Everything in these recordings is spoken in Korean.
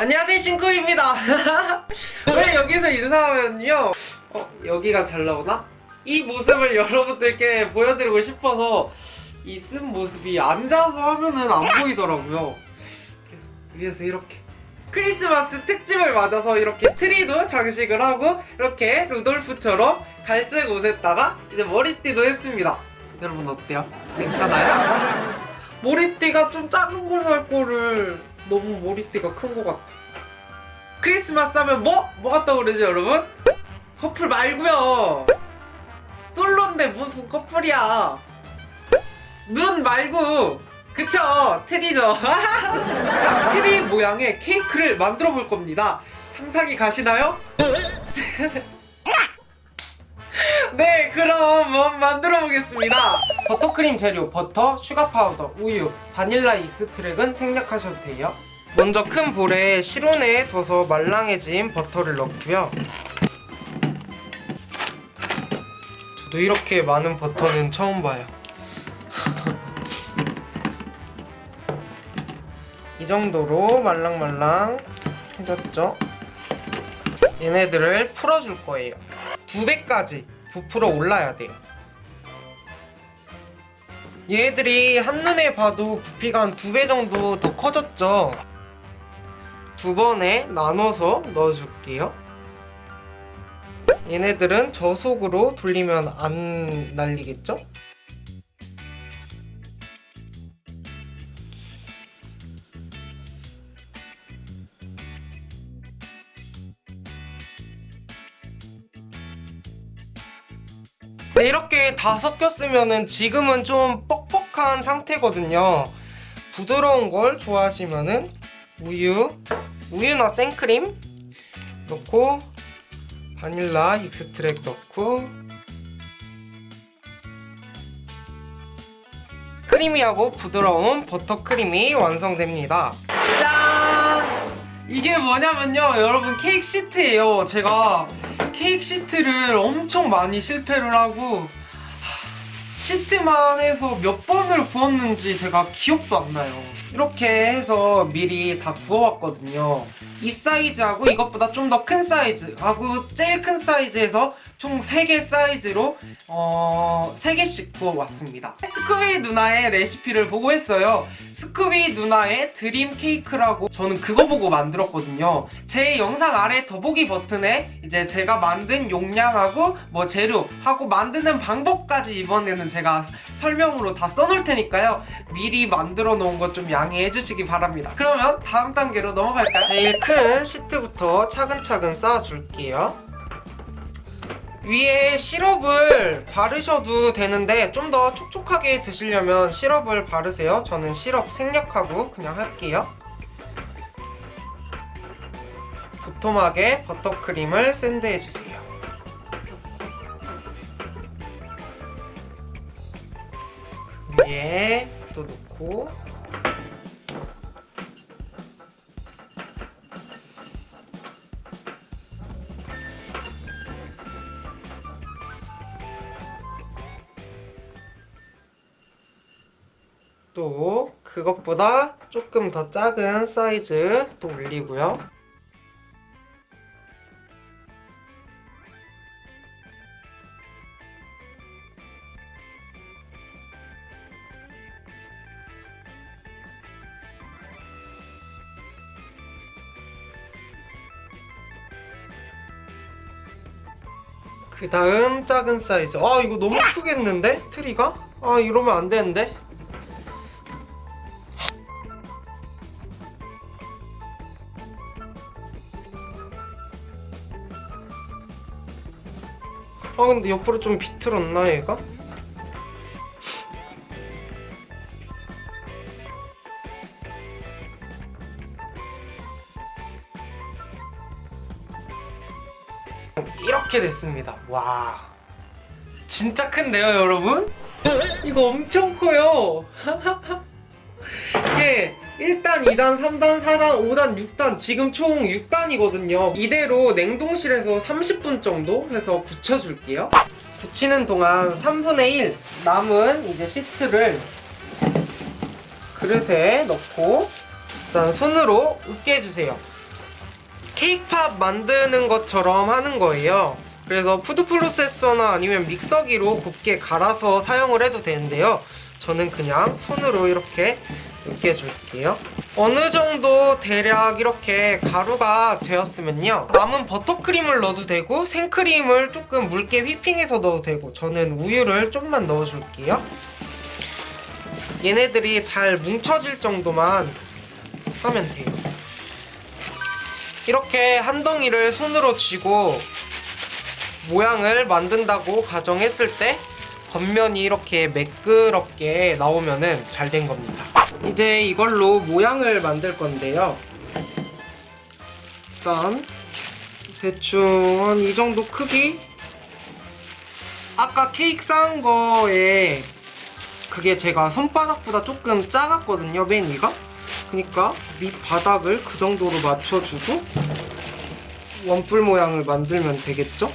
안녕하세요 신구입니다 왜 여기서 인사하면요 어, 여기가 잘 나오나? 이 모습을 여러분들께 보여드리고 싶어서 이 쓴 모습이 앉아서 하면은 안 보이더라고요 그래서 위에서 이렇게 크리스마스 특집을 맞아서 이렇게 트리도 장식을 하고 이렇게 루돌프처럼 갈색 옷에다가 이제 머리띠도 했습니다 여러분 어때요? 괜찮아요? 머리띠가 좀 작은 걸 살 거를 너무 머리띠가 큰 것 같아. 크리스마스 하면 뭐? 뭐가 떠오르지 여러분? 커플 말고요. 솔로인데 무슨 커플이야. 눈 말고 그쵸 트리죠. 트리 모양의 케이크를 만들어 볼 겁니다. 상상이 가시나요? 네 그럼 만들어 보겠습니다 버터크림 재료 버터, 슈가 파우더, 우유, 바닐라 extract은 생략하셔도 돼요. 먼저 큰 볼에 실온에 둬서 말랑해진 버터를 넣고요. 저도 이렇게 많은 버터는 처음 봐요. 이 정도로 말랑말랑 해졌죠? 얘네들을 풀어줄 거예요. 두 배까지 부풀어 올라야 돼요. 얘들이 한눈에 봐도 부피가 한 두 배 정도 더 커졌죠? 두 번에 나눠서 넣어줄게요. 얘네들은 저속으로 돌리면 안 날리겠죠? 네, 이렇게 다 섞였으면은 지금은 좀 뻑뻑한 상태거든요. 부드러운 걸 좋아하시면은 우유, 우유나 생크림 넣고 바닐라 extract 넣고 creamy하고 부드러운 버터크림이 완성됩니다. 짠! 이게 뭐냐면요 여러분 케이크 시트예요. 제가 케이크 시트를 엄청 많이 실패를 하고 시트만 해서 몇 번을 구웠는지 제가 기억도 안 나요. 이렇게 해서 미리 다 구워왔거든요. 이 사이즈하고 이것보다 좀 더 큰 사이즈하고 제일 큰 사이즈에서 총 3개 사이즈로 어... 3개씩 구워왔습니다. 스쿠비 누나의 레시피를 보고 했어요. 스쿠비 누나의 dream 케이크라고 저는 그거 보고 만들었거든요. 제 영상 아래 더보기 버튼에 이제 제가 만든 용량하고 뭐 재료하고 만드는 방법까지 이번에는 제가 설명으로 다 써놓을 테니까요. 미리 만들어 놓은 것 좀 양해해 주시기 바랍니다. 그러면 다음 단계로 넘어갈까요? 제일 큰 시트부터 차근차근 쌓아줄게요 위에 시럽을 바르셔도 되는데 좀 더 촉촉하게 드시려면 시럽을 바르세요. 저는 시럽 생략하고 그냥 할게요. 도톰하게 버터크림을 샌드해주세요. 그 위에 또 놓고 또 그것보다 조금 더 작은 사이즈 또 올리고요. 그 다음 작은 사이즈 아 이거 너무 크겠는데? 트리가? 아 이러면 안 되는데? 근데 옆으로 좀 비틀었나 얘가? 이렇게 됐습니다 와 진짜 큰데요 여러분? 이거 엄청 커요 이게 1단, 2단, 3단, 4단, 5단, 6단 지금 총 6단이거든요 이대로 냉동실에서 30분 정도 해서 굳혀줄게요 굳히는 동안 3분의 1 남은 이제 시트를 그릇에 넣고 일단 손으로 으깨주세요 케이크팝 만드는 것처럼 하는 거예요. 그래서 푸드 프로세서나 아니면 믹서기로 곱게 갈아서 사용을 해도 되는데요. 저는 그냥 손으로 이렇게 으깨줄게요. 어느 정도 대략 이렇게 가루가 되었으면요. 남은 버터크림을 넣어도 되고 생크림을 조금 묽게 휘핑해서 넣어도 되고 저는 우유를 좀만 넣어줄게요. 얘네들이 잘 뭉쳐질 정도만 하면 돼요. 이렇게 한 덩이를 손으로 쥐고 모양을 만든다고 가정했을 때 겉면이 이렇게 매끄럽게 나오면은 잘된 겁니다. 이제 이걸로 모양을 만들 건데요. 일단 대충 한 이 정도 크기? 아까 케이크 쌓은 거에 그게 제가 손바닥보다 조금 작았거든요, 맨 위가? 그니까 밑바닥을 그 정도로 맞춰주고 원뿔 모양을 만들면 되겠죠?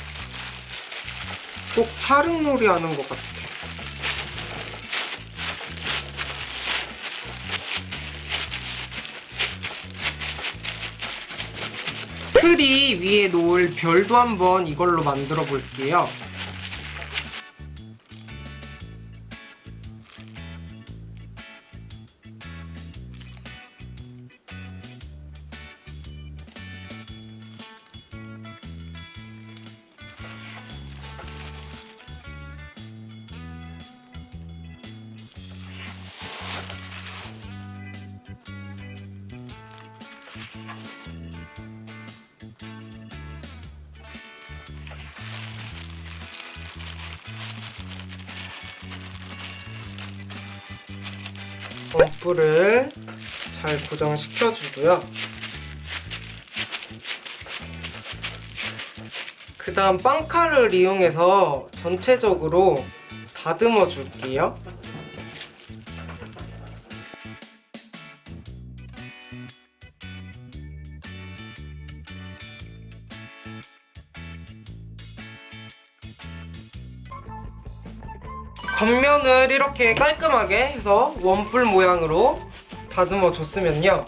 꼭 찰흙놀이 하는 것 같아. 트리 위에 놓을 별도 한번 이걸로 만들어 볼게요. 원뿔을 잘 고정시켜 주고요. 그 다음 빵칼을 이용해서 전체적으로 다듬어 줄게요. 겉면을 이렇게 깔끔하게 해서 원뿔 모양으로 다듬어 줬으면요.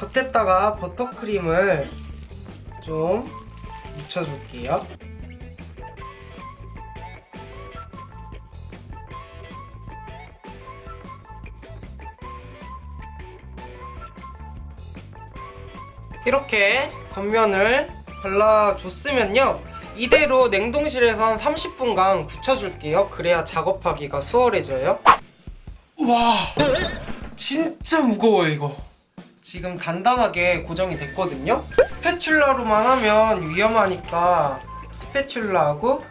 겉에다가 버터크림을 좀 묻혀줄게요. 이렇게 겉면을 발라줬으면요 이대로 냉동실에서 한 30분간 굳혀줄게요. 그래야 작업하기가 수월해져요. 와 진짜 무거워 이거. 지금 단단하게 고정이 됐거든요. 스패츌라로만 하면 위험하니까 스패츌라하고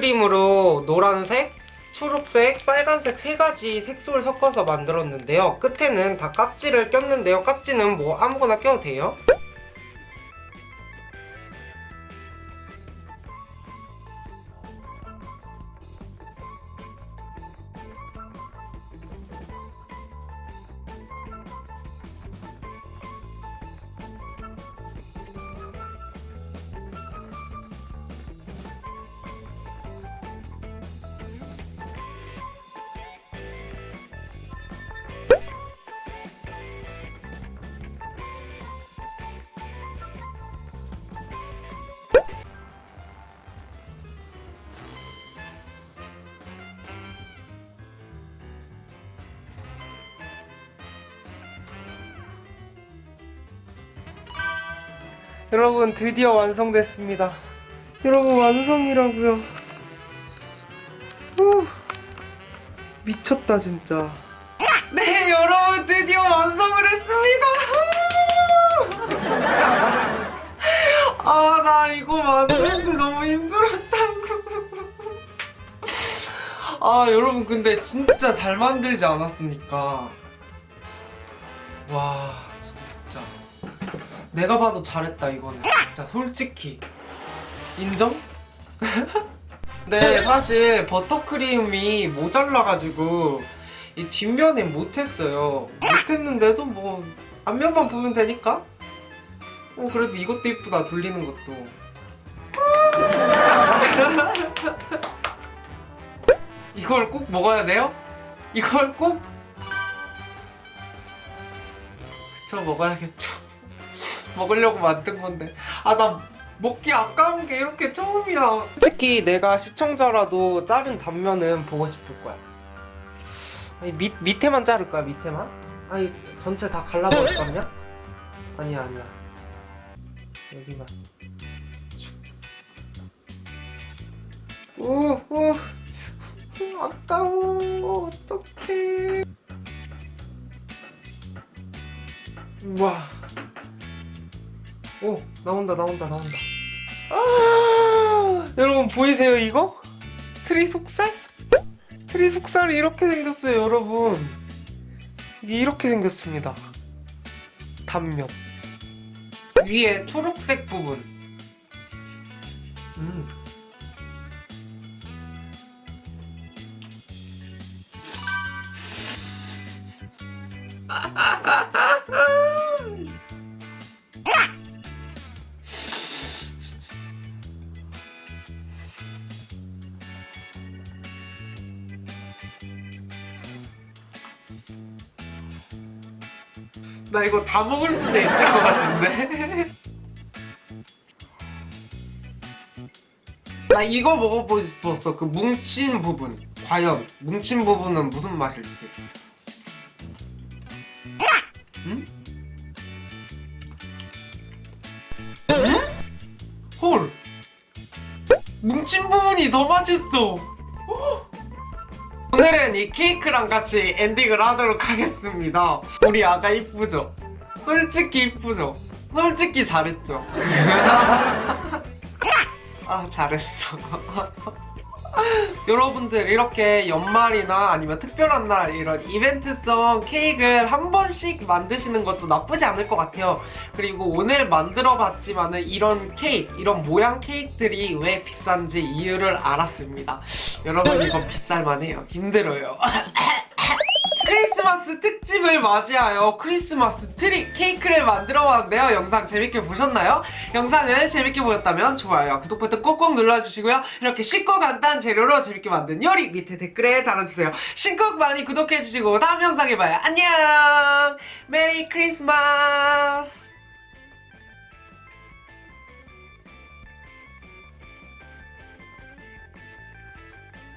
버터크림으로 노란색, 초록색, 빨간색 세 가지 색소를 섞어서 만들었는데요. 끝에는 다 깍지를 꼈는데요. 깍지는 뭐 아무거나 껴도 돼요. 여러분 드디어 완성됐습니다. 여러분 완성이라고요. 후, 미쳤다 진짜. 네 여러분 드디어 완성을 했습니다. 아 나 이거 만드는데 너무 힘들었다고. 아 여러분 근데 진짜 잘 만들지 않았습니까? 와 진짜. 내가 봐도 잘했다 이거는 진짜 솔직히 인정? 네 사실 버터크림이 모자라가지고 이 뒷면에 못했어요 못했는데도 뭐 앞면만 보면 되니까 어 그래도 이것도 이쁘다 돌리는 것도 이걸 꼭 먹어야 돼요? 이걸 꼭? 저 먹어야겠죠 먹으려고 만든 건데. 아, 나 먹기 아까운 게 이렇게 처음이야. 솔직히 내가 시청자라도 자른 단면은 보고 싶을 거야. 아니, 밑, 밑에만 자를 거야, 밑에만? 아니, 전체 다 갈라버릴 거냐? 아니야, 아니야. 여기만. 오, 오. 아까워 어떡해 우와 오 나온다 나온다 나온다 아 여러분 보이세요 이거? 트리 속살? 트리 속살이 이렇게 생겼어요 여러분 이게 이렇게 생겼습니다 단면 위에 초록색 부분 음. 나 이거 다 먹을 수도 있을 것 같은데? 나 이거 먹어보고 싶었어. 그 뭉친 부분. 과연 뭉친 부분은 무슨 맛일지. 응? 응? 헐. 뭉친 부분이 더 맛있어. 오늘은 이 케이크랑 같이 엔딩을 하도록 하겠습니다. 우리 아가 이쁘죠? 솔직히 이쁘죠? 솔직히 잘했죠? 아 잘했어. 여러분들 이렇게 연말이나 아니면 특별한 날 이런 이벤트성 케이크를 한 번씩 만드시는 것도 나쁘지 않을 것 같아요. 그리고 오늘 만들어 봤지만 은 이런 케이크, 이런 모양 케이크들이 왜 비싼지 이유를 알았습니다. 여러분 이건 비쌀만 해요. 힘들어요. 크리스마스 특집을 맞이하여 크리스마스 트리 케이크를 만들어 봤는데요. 영상 재밌게 보셨나요? 영상을 재밌게 보셨다면 좋아요, 구독 버튼 꼭꼭 눌러주시고요. 이렇게 쉽고 간단한 재료로 재밌게 만든 요리 밑에 댓글에 달아주세요. 신곡 많이 구독해주시고 다음 영상에 봐요. 안녕! 메리 크리스마스!